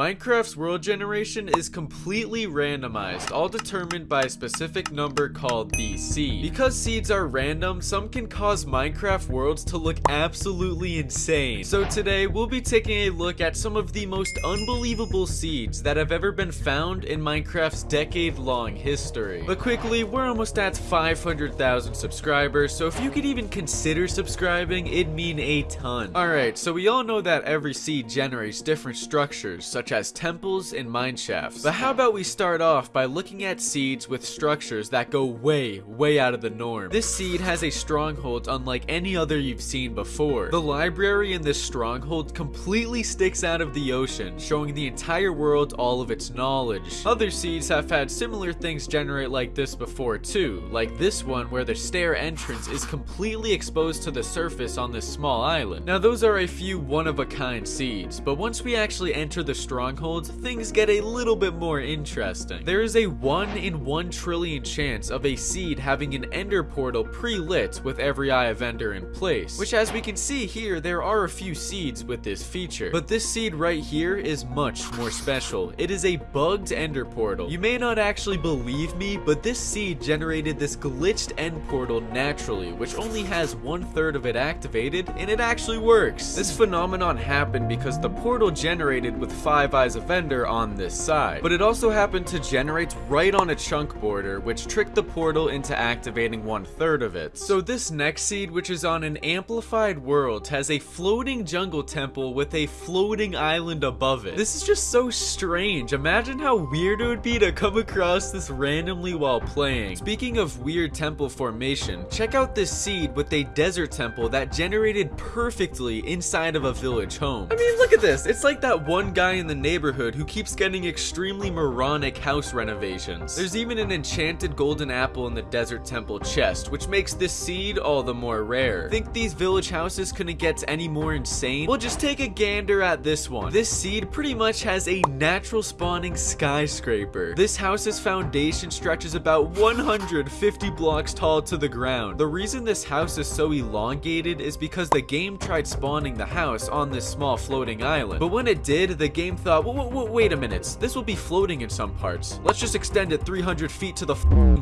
Minecraft's world generation is completely randomized, all determined by a specific number called the seed. Because seeds are random, some can cause Minecraft worlds to look absolutely insane. So today, we'll be taking a look at some of the most unbelievable seeds that have ever been found in Minecraft's decade-long history. But quickly, we're almost at 500,000 subscribers, so if you could even consider subscribing, it'd mean a ton. Alright, so we all know that every seed generates different structures, such as temples and mineshafts. But how about we start off by looking at seeds with structures that go way, way out of the norm. This seed has a stronghold unlike any other you've seen before. The library in this stronghold completely sticks out of the ocean, showing the entire world all of its knowledge. Other seeds have had similar things generate like this before too, like this one where the stair entrance is completely exposed to the surface on this small island. Now those are a few one-of-a-kind seeds, but once we actually enter the strongholds, things get a little bit more interesting. There is a 1 in 1 trillion chance of a seed having an ender portal pre-lit with every eye of ender in place, which as we can see here, there are a few seeds with this feature. But this seed right here is much more special. It is a bugged ender portal. You may not actually believe me, but this seed generated this glitched end portal naturally, which only has one third of it activated, and it actually works. This phenomenon happened because the portal generated with 5 eyes of ender on this side, but it also happened to generate right on a chunk border, which tricked the portal into activating one third of it. So this next seed, which is on an amplified world, has a floating jungle temple with a floating island above it. This is just so strange. Imagine how weird it would be to come across this randomly while playing. Speaking of weird temple formation, check out this seed with a desert temple that generated perfectly inside of a village home. I mean, look at this. It's like that one guy in the neighborhood who keeps getting extremely moronic house renovations. There's even an enchanted golden apple in the desert temple chest, which makes this seed all the more rare. Think these village houses couldn't get any more insane? Well, just take a gander at this one. This seed pretty much has a natural spawning skyscraper. This house's foundation stretches about 150 blocks tall to the ground. The reason this house is so elongated is because the game tried spawning the house on this small floating island. But when it did, the game thought, wait a minute, this will be floating in some parts. Let's just extend it 300 feet to the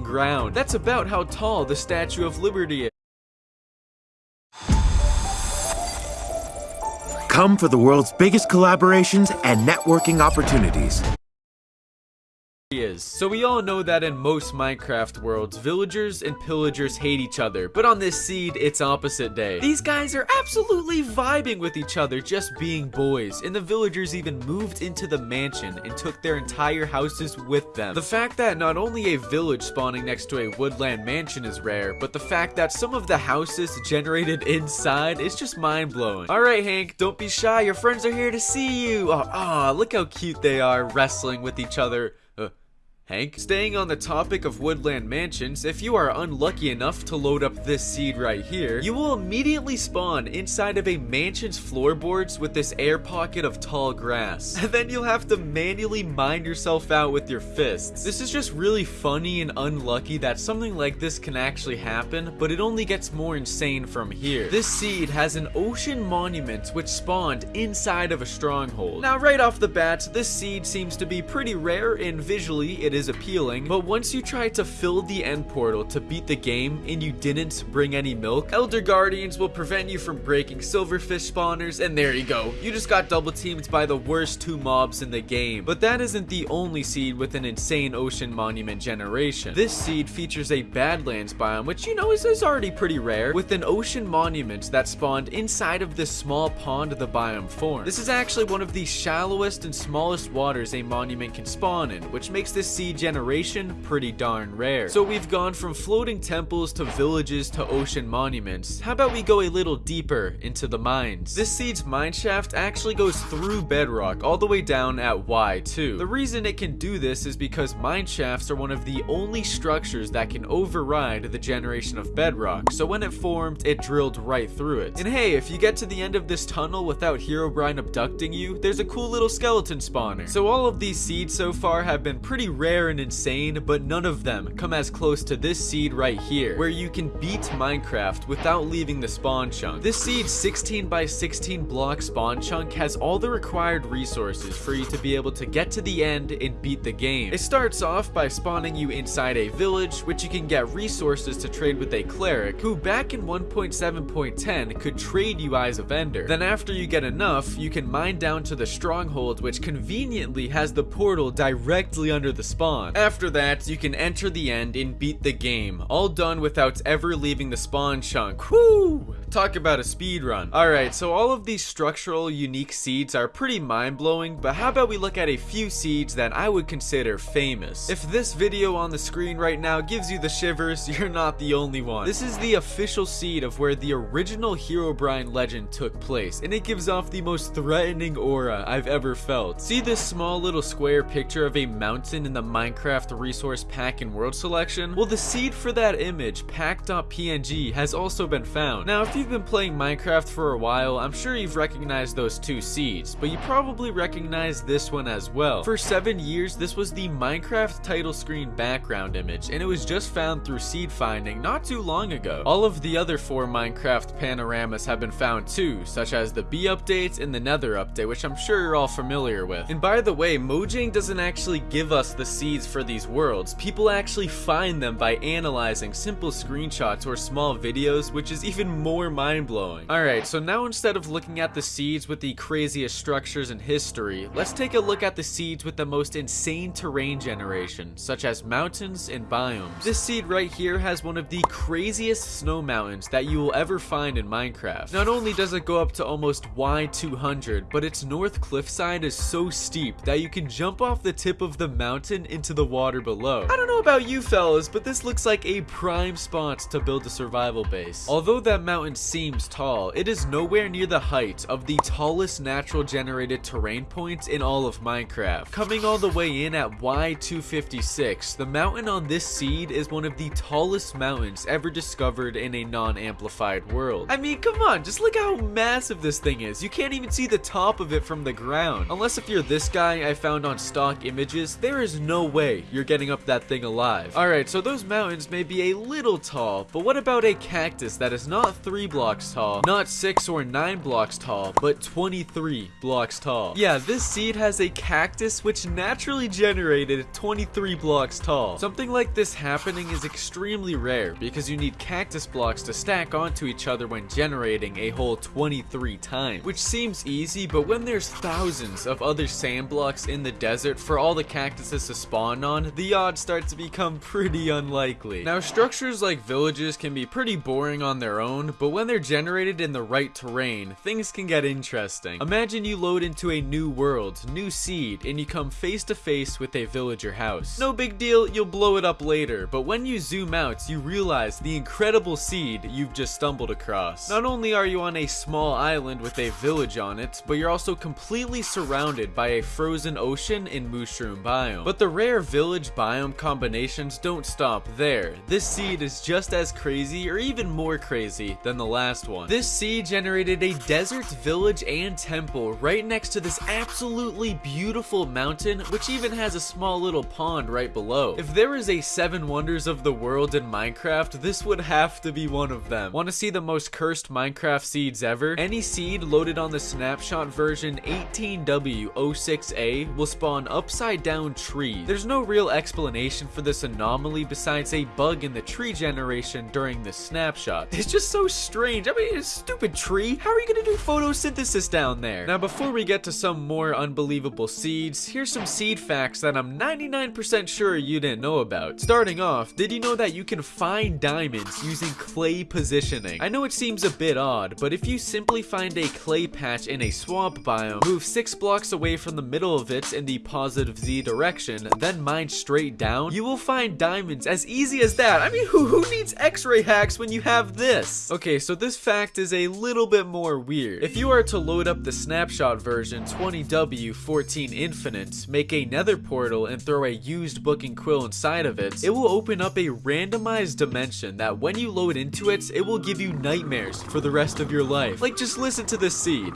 ground. That's about how tall the Statue of Liberty is. Come for the world's biggest collaborations and networking opportunities is. So we all know that in most Minecraft worlds, villagers and pillagers hate each other, but on this seed, it's opposite day. These guys are absolutely vibing with each other, just being boys, and the villagers even moved into the mansion and took their entire houses with them. The fact that not only a village spawning next to a woodland mansion is rare, but the fact that some of the houses generated inside is just mind-blowing. Alright Hank, don't be shy, your friends are here to see you! Oh, oh, look how cute they are wrestling with each other. Hank. Staying on the topic of woodland mansions, if you are unlucky enough to load up this seed right here, you will immediately spawn inside of a mansion's floorboards with this air pocket of tall grass. And then you'll have to manually mine yourself out with your fists. This is just really funny and unlucky that something like this can actually happen, but it only gets more insane from here. This seed has an ocean monument which spawned inside of a stronghold. Now right off the bat, this seed seems to be pretty rare and visually it is is appealing, but once you try to fill the end portal to beat the game and you didn't bring any milk, Elder Guardians will prevent you from breaking silverfish spawners, and there you go. You just got double teamed by the worst two mobs in the game. But that isn't the only seed with an insane ocean monument generation. This seed features a Badlands biome, which you know is, is already pretty rare, with an ocean monument that spawned inside of this small pond the biome formed. This is actually one of the shallowest and smallest waters a monument can spawn in, which makes this seed generation pretty darn rare. So we've gone from floating temples to villages to ocean monuments. How about we go a little deeper into the mines? This seed's mine shaft actually goes through bedrock all the way down at Y2. The reason it can do this is because mine shafts are one of the only structures that can override the generation of bedrock. So when it formed, it drilled right through it. And hey, if you get to the end of this tunnel without Herobrine abducting you, there's a cool little skeleton spawner. So all of these seeds so far have been pretty rare rare and insane, but none of them come as close to this seed right here, where you can beat Minecraft without leaving the spawn chunk. This seed 16 by 16 block spawn chunk has all the required resources for you to be able to get to the end and beat the game. It starts off by spawning you inside a village, which you can get resources to trade with a cleric, who back in 1.7.10 could trade you Eyes of Ender. Then after you get enough, you can mine down to the stronghold, which conveniently has the portal directly under the spawn. After that, you can enter the end and beat the game, all done without ever leaving the spawn chunk. Whoo! Talk about a speed run. Alright, so all of these structural unique seeds are pretty mind-blowing, but how about we look at a few seeds that I would consider famous? If this video on the screen right now gives you the shivers, you're not the only one. This is the official seed of where the original Herobrine legend took place, and it gives off the most threatening aura I've ever felt. See this small little square picture of a mountain in the Minecraft resource pack and world selection? Well, the seed for that image, pack.png, has also been found. Now, if you've been playing Minecraft for a while, I'm sure you've recognized those two seeds, but you probably recognize this one as well. For seven years, this was the Minecraft title screen background image, and it was just found through seed finding not too long ago. All of the other four Minecraft panoramas have been found too, such as the Bee update and the Nether update, which I'm sure you're all familiar with. And by the way, Mojang doesn't actually give us the seeds for these worlds. People actually find them by analyzing simple screenshots or small videos, which is even more mind-blowing. Alright, so now instead of looking at the seeds with the craziest structures in history, let's take a look at the seeds with the most insane terrain generation, such as mountains and biomes. This seed right here has one of the craziest snow mountains that you will ever find in Minecraft. Not only does it go up to almost Y200, but its north cliffside is so steep that you can jump off the tip of the mountain into the water below. I don't know about you fellas, but this looks like a prime spot to build a survival base. Although that mountain seems tall, it is nowhere near the height of the tallest natural generated terrain point in all of Minecraft. Coming all the way in at Y256, the mountain on this seed is one of the tallest mountains ever discovered in a non-amplified world. I mean, come on, just look how massive this thing is. You can't even see the top of it from the ground. Unless if you're this guy I found on stock images, there is no way you're getting up that thing alive. Alright, so those mountains may be a little tall, but what about a cactus that is not 3 blocks tall, not 6 or 9 blocks tall, but 23 blocks tall? Yeah, this seed has a cactus which naturally generated 23 blocks tall. Something like this happening is extremely rare because you need cactus blocks to stack onto each other when generating a whole 23 times, which seems easy, but when there's thousands of other sand blocks in the desert for all the cactuses to spawn on, the odds start to become pretty unlikely. Now, structures like villages can be pretty boring on their own, but when they're generated in the right terrain, things can get interesting. Imagine you load into a new world, new seed, and you come face to face with a villager house. No big deal, you'll blow it up later, but when you zoom out, you realize the incredible seed you've just stumbled across. Not only are you on a small island with a village on it, but you're also completely surrounded by a frozen ocean and mushroom biome. But the rare village biome combinations don't stop there. This seed is just as crazy or even more crazy than the last one. This seed generated a desert village and temple right next to this absolutely beautiful mountain, which even has a small little pond right below. If there is a seven wonders of the world in Minecraft, this would have to be one of them. Want to see the most cursed Minecraft seeds ever? Any seed loaded on the snapshot version 18W06A will spawn upside down trees. There's no real explanation for this anomaly besides a bug in the tree generation during the snapshot. It's just so strange. I mean, it's a stupid tree. How are you gonna do photosynthesis down there? Now, before we get to some more unbelievable seeds, here's some seed facts that I'm 99% sure you didn't know about. Starting off, did you know that you can find diamonds using clay positioning? I know it seems a bit odd, but if you simply find a clay patch in a swamp biome, move 6 blocks away from the middle of it in the positive Z direction, then mine straight down, you will find diamonds as easy as that. I mean, who, who needs x-ray hacks when you have this? Okay, so this fact is a little bit more weird. If you are to load up the snapshot version 20W14 Infinite, make a nether portal and throw a used book and quill inside of it, it will open up a randomized dimension that when you load into it, it will give you nightmares for the rest of your life. Like just listen to this seed.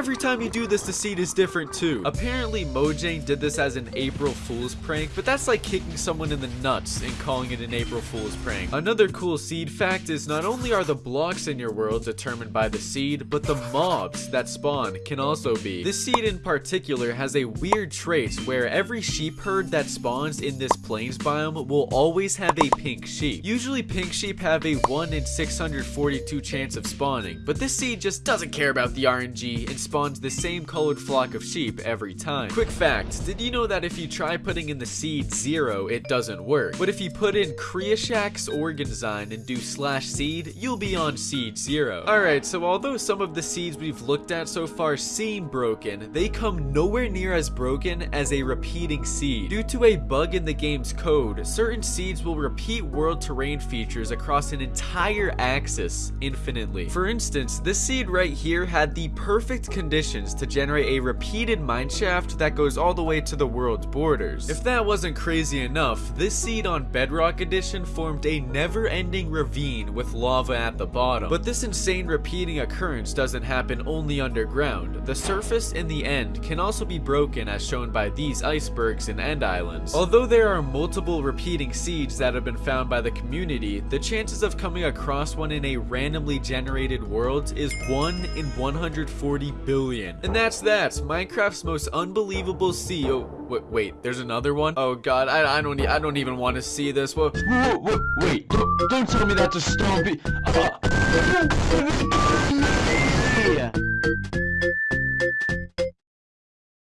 Every time you do this, the seed is different too. Apparently, Mojang did this as an April Fool's prank, but that's like kicking someone in the nuts and calling it an April Fool's prank. Another cool seed fact is not only are the blocks in your world determined by the seed, but the mobs that spawn can also be. This seed in particular has a weird trait where every sheep herd that spawns in this plains biome will always have a pink sheep. Usually pink sheep have a 1 in 642 chance of spawning, but this seed just doesn't care about the RNG and spawns the same colored flock of sheep every time. Quick fact, did you know that if you try putting in the seed 0, it doesn't work? But if you put in Kreoshak's Organzyme and do slash seed, you'll be on seed 0. Alright, so although some of the seeds we've looked at so far seem broken, they come nowhere near as broken as a repeating seed. Due to a bug in the game's code, certain seeds will repeat world terrain features across an entire axis infinitely. For instance, this seed right here had the perfect conditions to generate a repeated mineshaft that goes all the way to the world's borders. If that wasn't crazy enough, this seed on Bedrock Edition formed a never-ending ravine with lava at the bottom. But this insane repeating occurrence doesn't happen only underground. The surface in the end can also be broken as shown by these icebergs and end islands. Although there are multiple repeating seeds that have been found by the community, the chances of coming across one in a randomly generated world is 1 in 140 billion. And that's that, Minecraft's most unbelievable. Oh, wait, wait, there's another one? Oh god, I, I don't I don't even want to see this. What? Whoa, whoa, wait, don't, don't tell me that's a stone